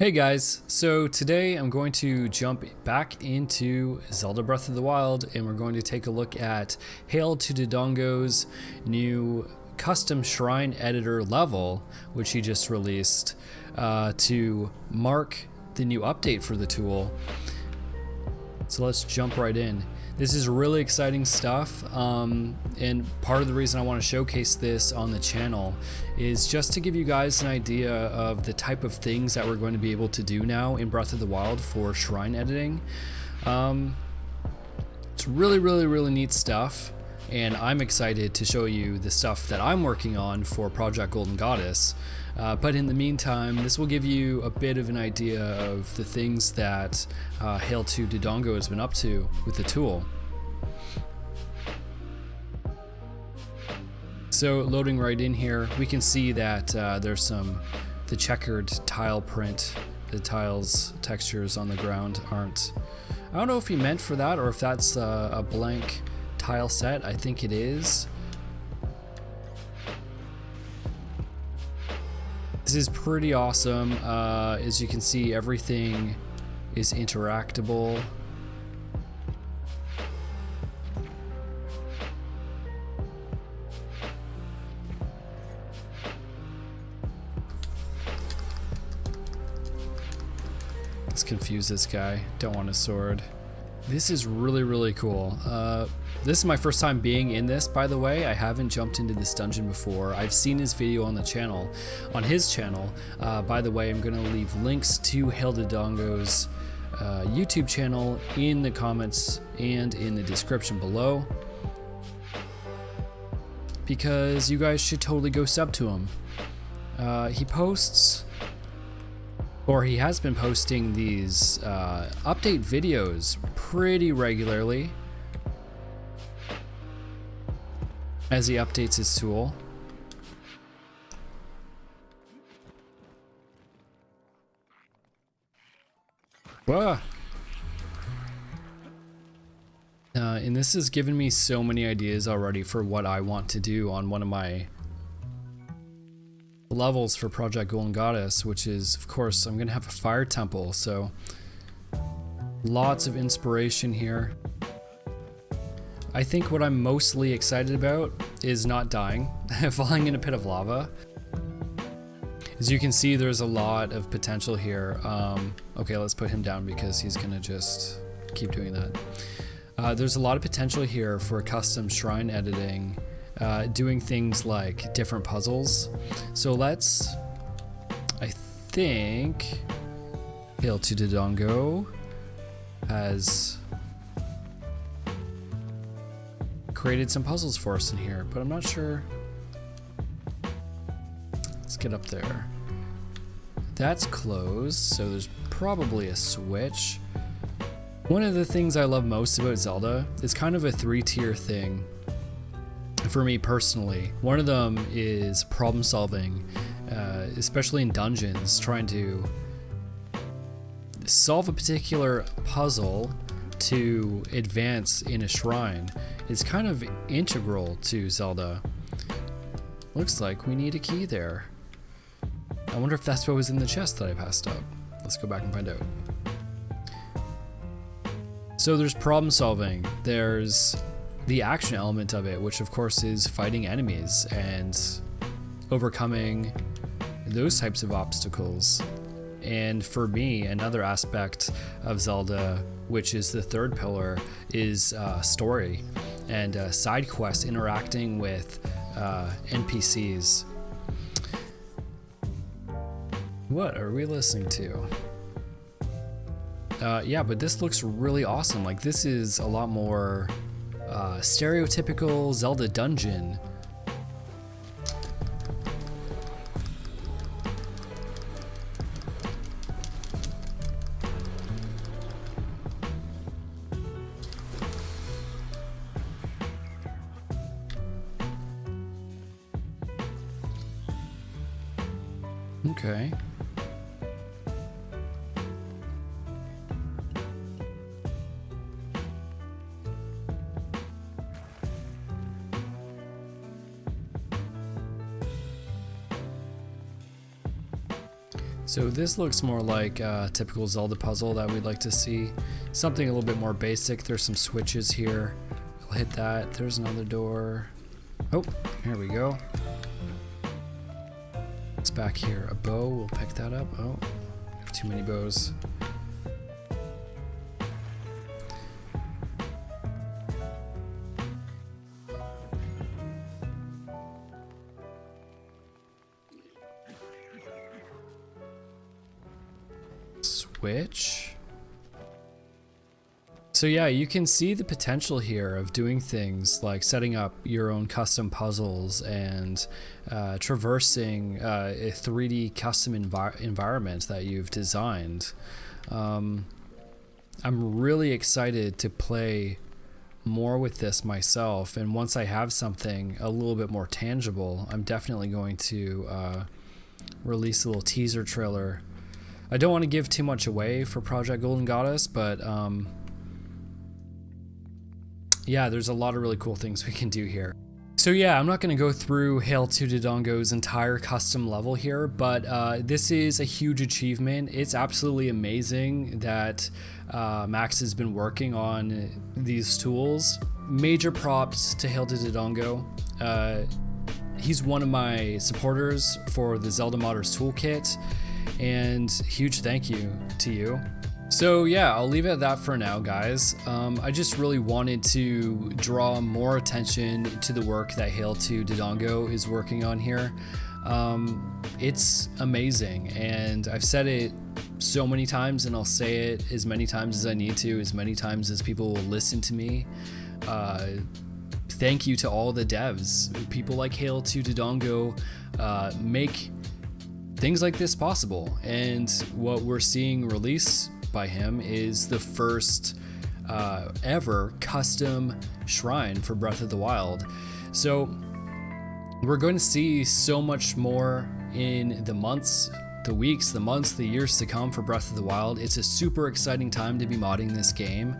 Hey guys, so today I'm going to jump back into Zelda Breath of the Wild and we're going to take a look at Hail to Dodongo's new custom shrine editor level, which he just released uh, to mark the new update for the tool. So let's jump right in. This is really exciting stuff, um, and part of the reason I want to showcase this on the channel is just to give you guys an idea of the type of things that we're going to be able to do now in Breath of the Wild for shrine editing. Um, it's really, really, really neat stuff, and I'm excited to show you the stuff that I'm working on for Project Golden Goddess. Uh, but in the meantime, this will give you a bit of an idea of the things that uh, Hail to Dodongo has been up to with the tool. So loading right in here, we can see that uh, there's some, the checkered tile print, the tiles textures on the ground aren't, I don't know if he meant for that or if that's uh, a blank tile set, I think it is. This is pretty awesome. Uh, as you can see, everything is interactable. Let's confuse this guy. Don't want a sword. This is really, really cool. Uh, this is my first time being in this, by the way. I haven't jumped into this dungeon before. I've seen his video on the channel, on his channel. Uh, by the way, I'm going to leave links to Hail to Dodongo's uh, YouTube channel in the comments and in the description below. Because you guys should totally go sub to him. Uh, he posts or he has been posting these uh, update videos pretty regularly as he updates his tool. Whoa. Uh, and this has given me so many ideas already for what I want to do on one of my levels for Project Golden Goddess, which is, of course, I'm going to have a fire temple, so lots of inspiration here. I think what I'm mostly excited about is not dying, falling in a pit of lava. As you can see, there's a lot of potential here. Um, okay, let's put him down because he's to just keep doing that. Uh, there's a lot of potential here for custom shrine editing uh, doing things like different puzzles. So let's, I think, Hail to Dodongo has created some puzzles for us in here, but I'm not sure. Let's get up there. That's closed, so there's probably a switch. One of the things I love most about Zelda is kind of a three-tier thing for me personally. One of them is problem solving, uh, especially in dungeons, trying to solve a particular puzzle to advance in a shrine is kind of integral to Zelda. Looks like we need a key there. I wonder if that's what was in the chest that I passed up. Let's go back and find out. So there's problem solving, there's the action element of it, which of course is fighting enemies and overcoming those types of obstacles. And for me, another aspect of Zelda, which is the third pillar, is uh, story and uh, side quests interacting with uh, NPCs. What are we listening to? Uh, yeah, but this looks really awesome. Like, this is a lot more uh, stereotypical Zelda dungeon. Okay. So this looks more like a typical Zelda puzzle that we'd like to see. Something a little bit more basic. There's some switches here. We'll hit that. There's another door. Oh, here we go. It's back here. A bow. We'll pick that up. Oh, have too many bows. Switch. So yeah, you can see the potential here of doing things like setting up your own custom puzzles and uh, traversing uh, a 3D custom envi environment that you've designed. Um, I'm really excited to play more with this myself and once I have something a little bit more tangible, I'm definitely going to uh, release a little teaser trailer I don't want to give too much away for Project Golden Goddess, but um, yeah, there's a lot of really cool things we can do here. So yeah, I'm not going to go through Hail to Dodongo's entire custom level here, but uh, this is a huge achievement. It's absolutely amazing that uh, Max has been working on these tools. Major props to Hail to Dodongo. Uh, he's one of my supporters for the Zelda Modders Toolkit and huge thank you to you. So yeah, I'll leave it at that for now, guys. Um, I just really wanted to draw more attention to the work that Hail to Dodongo is working on here. Um, it's amazing, and I've said it so many times, and I'll say it as many times as I need to, as many times as people will listen to me. Uh, thank you to all the devs. People like Hail to Dodongo uh, make things like this possible. And what we're seeing released by him is the first uh, ever custom shrine for Breath of the Wild. So we're going to see so much more in the months, the weeks, the months, the years to come for Breath of the Wild. It's a super exciting time to be modding this game.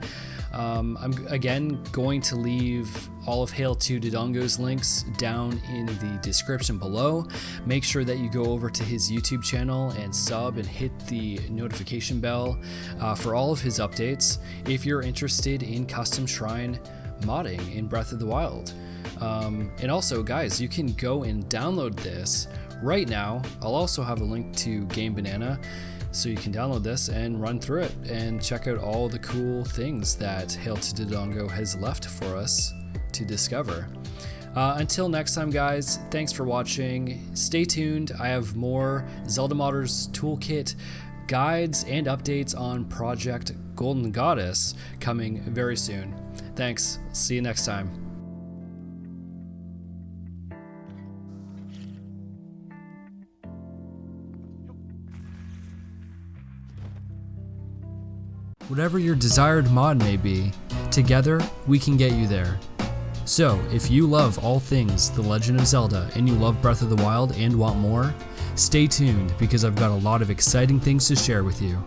Um, I'm again going to leave all of Hail to Dodongo's links down in the description below. Make sure that you go over to his YouTube channel and sub and hit the notification bell uh, for all of his updates if you're interested in custom shrine modding in Breath of the Wild. Um, and also, guys, you can go and download this right now. I'll also have a link to Game Banana so you can download this and run through it and check out all the cool things that Hail to Dodongo has left for us to discover. Uh, until next time, guys, thanks for watching. Stay tuned. I have more Zelda Modders Toolkit guides and updates on Project Golden Goddess coming very soon. Thanks. See you next time. Whatever your desired mod may be, together we can get you there. So, if you love all things The Legend of Zelda and you love Breath of the Wild and want more, stay tuned because I've got a lot of exciting things to share with you.